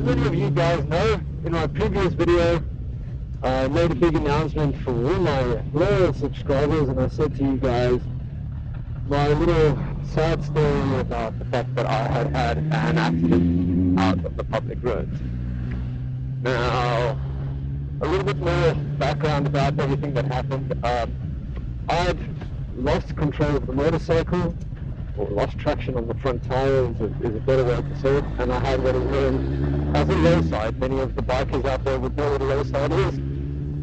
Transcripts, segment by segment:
as many of you guys know, in my previous video, I made a big announcement for all my loyal subscribers and I said to you guys my little sad story about the fact that I had had an accident out of the public roads. Now, a little bit more background about everything that happened. Um, I'd lost control of the motorcycle, or lost traction on the front tire is a, is a better way to say it, and I had what is known as a low side. Many of the bikers out there would know what a low side is.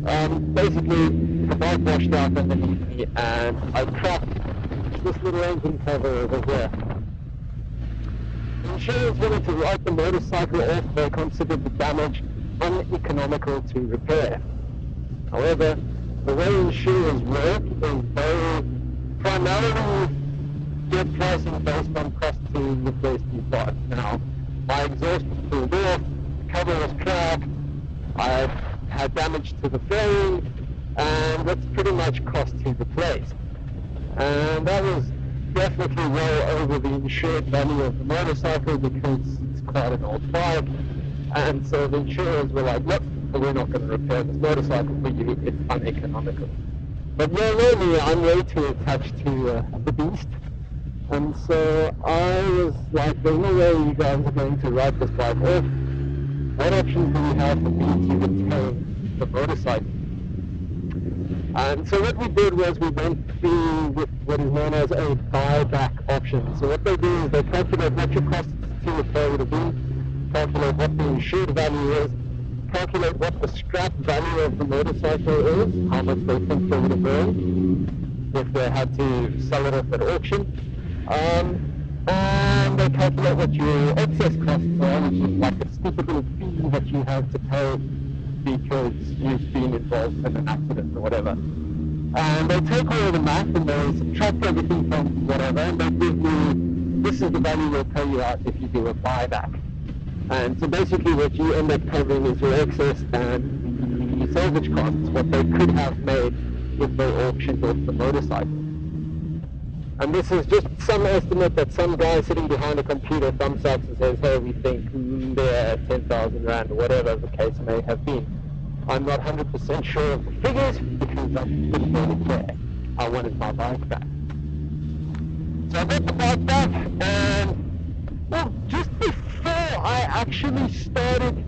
Um, basically, the bike washed out underneath me and I cracked this little engine cover over here. Insurance wanted to write the motorcycle off. They considered the damage uneconomical to repair. However, the way insurers work is they primarily get pricing based on cost to replace the part. Now, my exhaust was pulled off, the cover was cracked, I've had damage to the fairing, and that's pretty much cost to replace. And that was definitely well over the insured value of the motorcycle because it's quite an old bike. And so the insurers were like, look, we're not going to repair this motorcycle for you, it's uneconomical. But more normally, I'm way too attached to uh, the beast. And so I was like, there's no way you guys are going to ride this bike off. Oh, what options do we have for me to retain the motorcycle? And so what we did was we went through what is known as a buyback option. So what they do is they calculate what your cost to repair would have been, calculate what the insured value is, calculate what the scrap value of the motorcycle is, how much they think they would have earned if they had to sell it off at auction. Um, and they calculate what your excess costs are, which is like a stupid fee that you have to pay because you've been involved in an accident or whatever. And they take all the math and they subtract everything from whatever and they give you, this is the value we'll pay you out if you do a buyback. And so basically what you end up covering is your excess and the salvage costs, what they could have made if they auctioned off the motorcycle. And this is just some estimate that some guy sitting behind a computer thumbs up and says, hey, we think mm, they're 10,000 Rand, or whatever the case may have been. I'm not 100% sure of the figures because I didn't care. I wanted my bike back. So I got the bike back and, well, just before I actually started,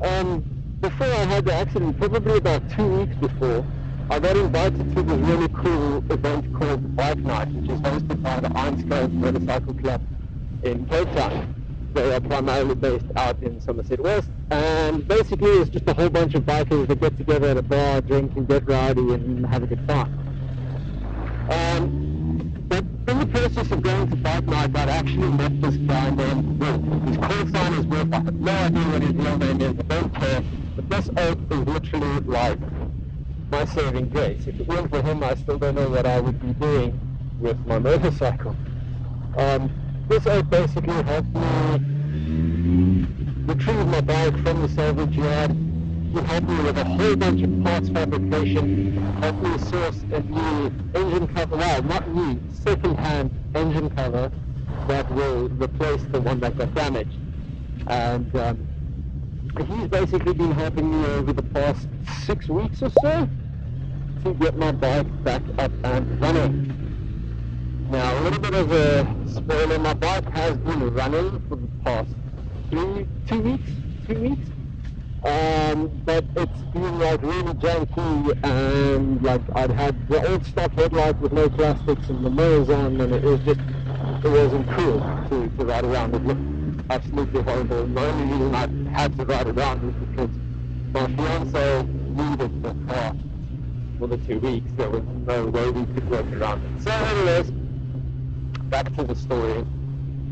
um, before I had the accident, probably about two weeks before, I got invited to this really cool event called Bike Night, which is hosted by the Einskate Motorcycle Club in Cape Town. They are primarily based out in Somerset West, and basically it's just a whole bunch of bikers that get together at a bar, drink and get rowdy and have a good time. Um, but in the process of going to Bike Night, I'd actually met this guy named Will. His call sign is Will. I have no idea what his real name is, I don't care. But this oak is literally like my saving grace. If it weren't for him, I still don't know what I would be doing with my motorcycle. Um, this aid basically helped me retrieve my bike from the salvage yard. He helped me with a whole bunch of parts fabrication, helped me source a new engine cover, well, not new, second-hand engine cover that will replace the one that got damaged. And um, he's basically been helping me over the past six weeks or so to get my bike back up and running. Now, a little bit of a spoiler, my bike has been running for the past three, two weeks, three weeks. Um, but it's been like really janky and like I'd had the old stock headlight with no plastics and the mirrors on and it was just, it wasn't cool to, to ride around. It looked absolutely horrible. The only reason I had to ride around was because my fiance needed the car for the two weeks. There was no way we could work around it. So anyways, back to the story.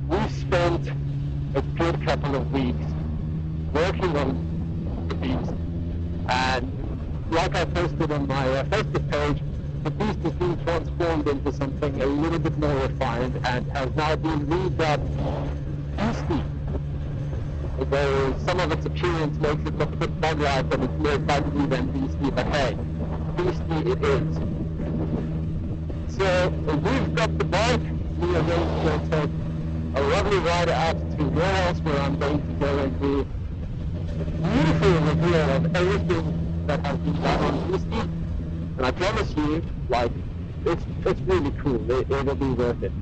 We spent a good couple of weeks working on the beast. And like I posted on my uh, Facebook page, the beast has been transformed into something a little bit more refined and has now been redubbed beastie. Though some of its appearance makes it look a bit bug-like and it's more than beastie, but hey, beastie it is. So we've got the bike, we are going to take a lovely ride out to your where I'm going to go and do a beautiful reveal of everything that has been done on Misty. And I promise you, like, it's it's really cool. It, it'll be worth it.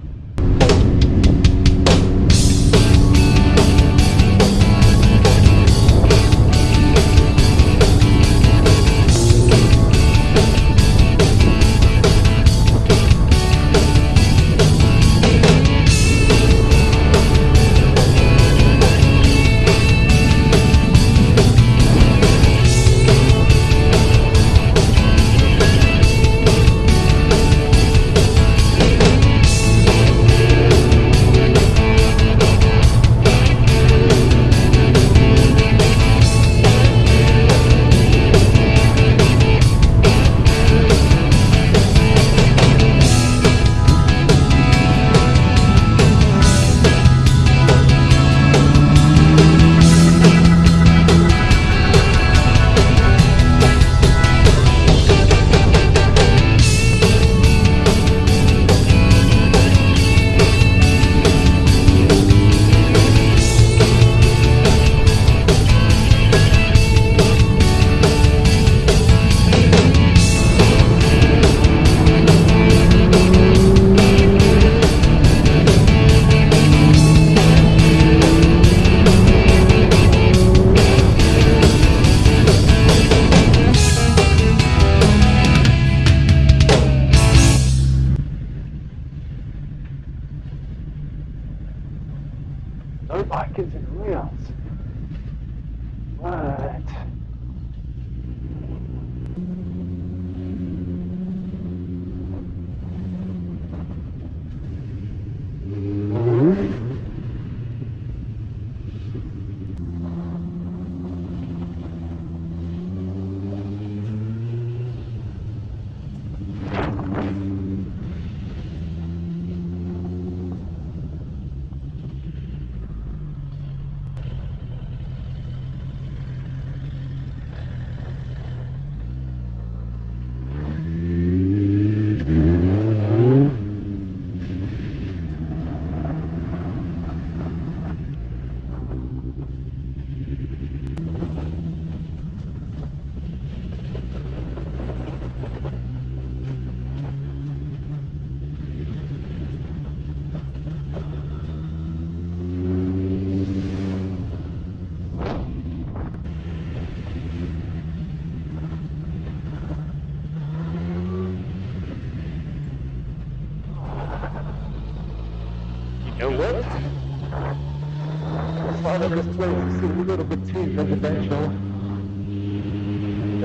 Thought this place is a little bit too residential.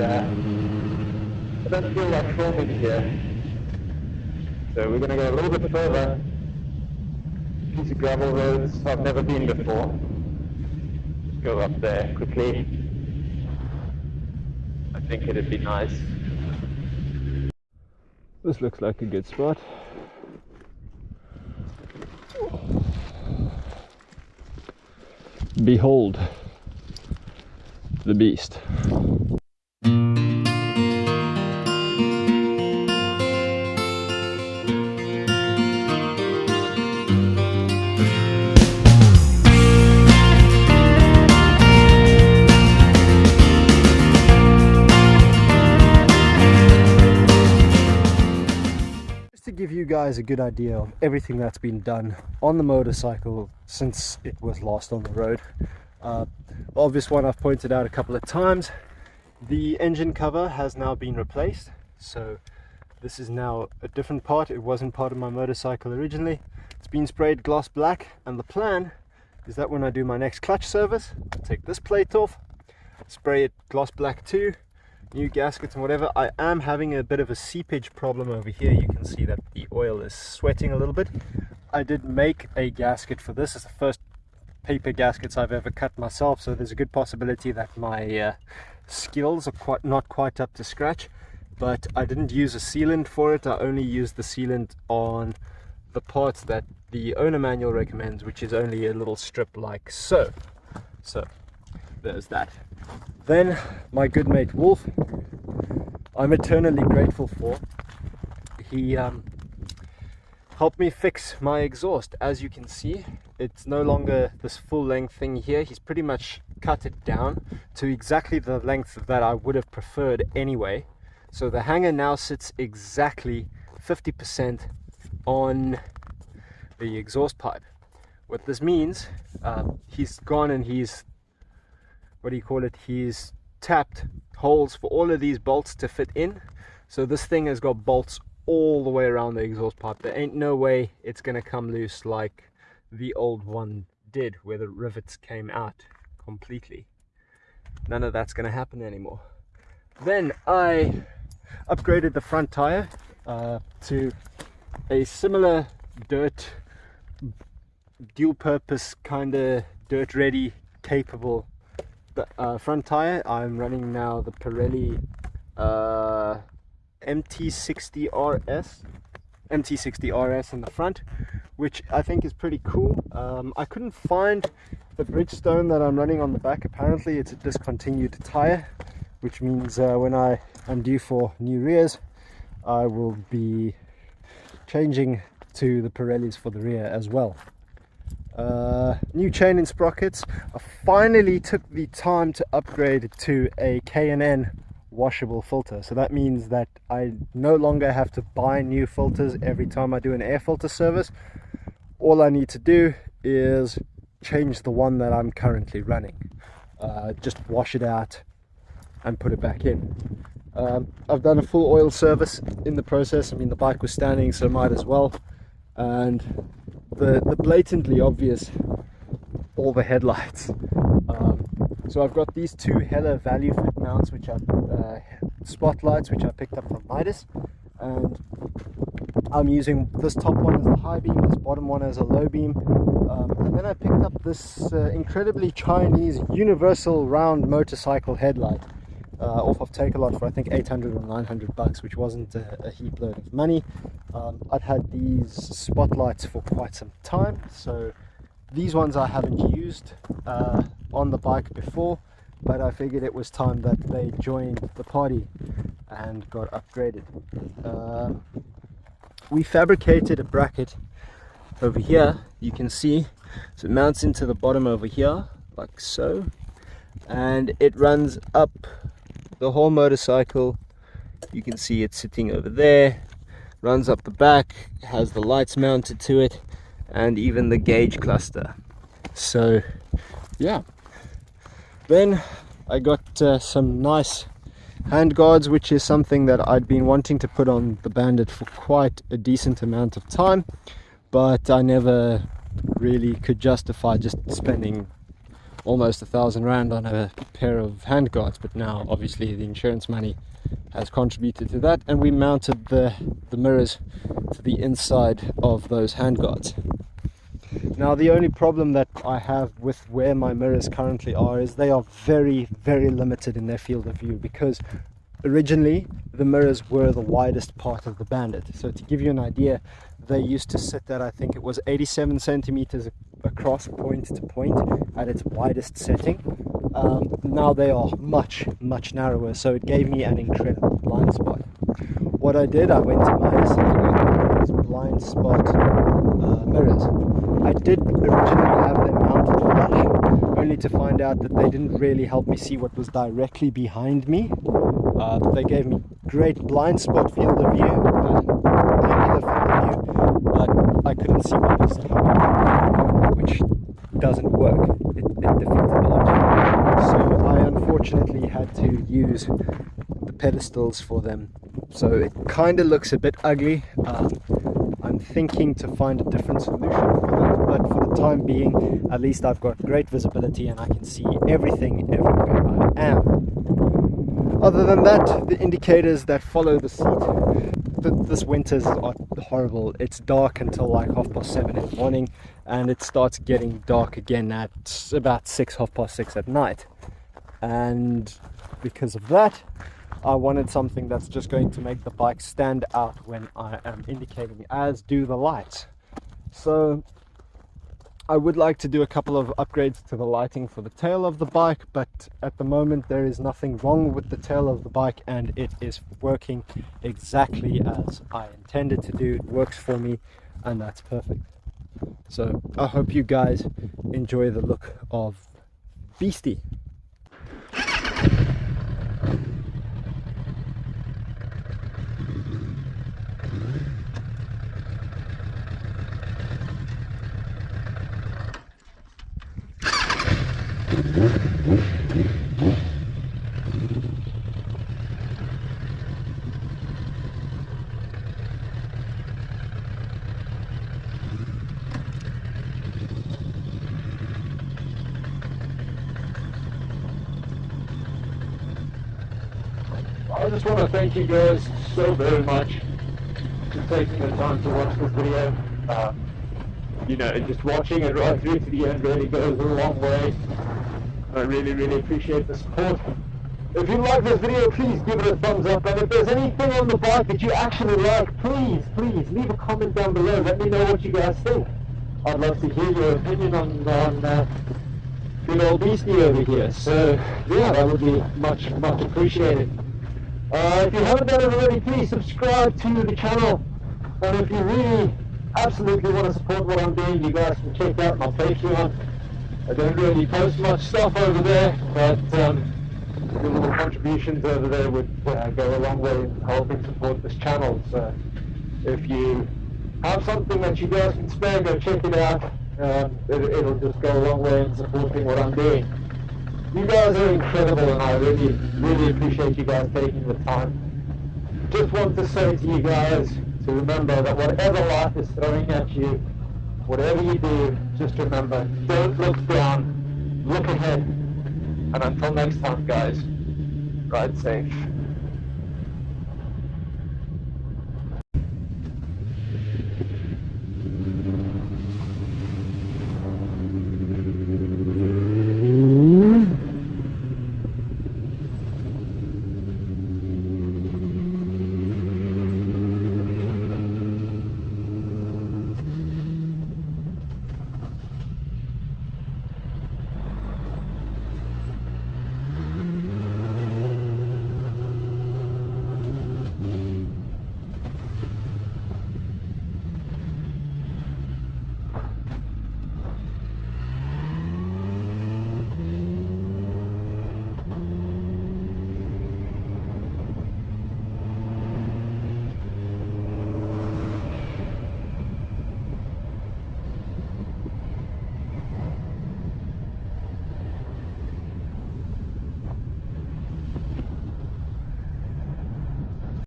And, I don't feel like filming here. So we're going to go a little bit further. Piece of gravel roads I've never been before. Go up there quickly. I think it'd be nice. This looks like a good spot. Behold the beast. Give you guys a good idea of everything that's been done on the motorcycle since it was last on the road. Uh, obvious one I've pointed out a couple of times. The engine cover has now been replaced. So this is now a different part. It wasn't part of my motorcycle originally. It's been sprayed gloss black and the plan is that when I do my next clutch service, I'll take this plate off, spray it gloss black too, new gaskets and whatever. I am having a bit of a seepage problem over here. You can see that the oil is sweating a little bit. I did make a gasket for this. It's the first paper gaskets I've ever cut myself, so there's a good possibility that my uh, skills are quite not quite up to scratch. But I didn't use a sealant for it. I only used the sealant on the parts that the owner manual recommends, which is only a little strip like so. So there's that. Then my good mate Wolf, I'm eternally grateful for. He um, helped me fix my exhaust. As you can see, it's no longer this full length thing here. He's pretty much cut it down to exactly the length that I would have preferred anyway. So the hanger now sits exactly 50% on the exhaust pipe. What this means, uh, he's gone and he's, what do you call it, he's tapped holes for all of these bolts to fit in. So this thing has got bolts all the way around the exhaust pipe. There ain't no way it's going to come loose like the old one did where the rivets came out completely. None of that's going to happen anymore. Then I upgraded the front tire uh, to a similar dirt dual purpose kind of dirt ready capable uh, front tire I'm running now the Pirelli uh, MT60RS MT60RS in the front which I think is pretty cool. Um, I couldn't find the Bridgestone that I'm running on the back. Apparently it's a discontinued tire which means uh, when I am due for new rears I will be changing to the Pirellis for the rear as well uh, new chain and sprockets. I finally took the time to upgrade to a K&N washable filter. So that means that I no longer have to buy new filters every time I do an air filter service. All I need to do is change the one that I'm currently running. Uh, just wash it out and put it back in. Um, I've done a full oil service in the process. I mean the bike was standing so might as well. And the, the blatantly obvious all the headlights. Um, so I've got these two Hella value fit mounts which are uh, spotlights which I picked up from Midas. And I'm using this top one as a high beam, this bottom one as a low beam. Um, and then I picked up this uh, incredibly Chinese universal round motorcycle headlight uh, off of Takealot for I think 800 or 900 bucks which wasn't a, a heap load of money. Um, I'd had these spotlights for quite some time so these ones I haven't used uh, on the bike before but I figured it was time that they joined the party and got upgraded. Um, we fabricated a bracket over here. You can see so it mounts into the bottom over here like so and it runs up the whole motorcycle. You can see it sitting over there. Runs up the back has the lights mounted to it and even the gauge cluster. So yeah. Then I got uh, some nice hand guards which is something that I'd been wanting to put on the bandit for quite a decent amount of time but I never really could justify just spending almost a thousand rand on a pair of hand guards but now obviously the insurance money has contributed to that and we mounted the the mirrors to the inside of those hand guards now the only problem that I have with where my mirrors currently are is they are very very limited in their field of view because originally the mirrors were the widest part of the bandit. So to give you an idea they used to sit at I think it was 87 centimeters across point to point at its widest setting. Um, now they are much much narrower so it gave me an incredible blind spot. What I did I went to and got these blind spot uh, mirrors. I did originally have them mounted flush only to find out that they didn't really help me see what was directly behind me. Uh, they gave me great blind spot field of view and angular field of view but I couldn't see what was coming doesn't work it, it defeats the object so I unfortunately had to use the pedestals for them. So it kind of looks a bit ugly. Um, I'm thinking to find a different solution for that but for the time being at least I've got great visibility and I can see everything everywhere I am. Other than that the indicators that follow the seat this winter's horrible. It's dark until like half past seven in the morning and it starts getting dark again at about six half past six at night. And because of that I wanted something that's just going to make the bike stand out when I am indicating as do the lights. So I would like to do a couple of upgrades to the lighting for the tail of the bike but at the moment there is nothing wrong with the tail of the bike and it is working exactly as I intended to do. It works for me and that's perfect so I hope you guys enjoy the look of beastie. I just want to thank you guys so very much for taking the time to watch this video. Uh, you know, just watching it right through to the end really goes a long way. I really, really appreciate the support. If you like this video, please give it a thumbs up. And if there's anything on the bike that you actually like, please, please leave a comment down below. Let me know what you guys think. I'd love to hear your opinion on, on uh, good old beastie over here. So, yeah, that would be much, much appreciated. Uh, if you haven't done it already, please subscribe to the channel. And if you really absolutely want to support what I'm doing, you guys can check out my Patreon. I don't really post much stuff over there, but um, your little contributions over there would uh, go a long way in helping support this channel. So if you have something that you guys can spare, go check it out. Um, it, it'll just go a long way in supporting what I'm doing. You guys are incredible and I really, really appreciate you guys taking the time. Just want to say to you guys to remember that whatever life is throwing at you, whatever you do, just remember, don't look down, look ahead. And until next time guys, ride safe.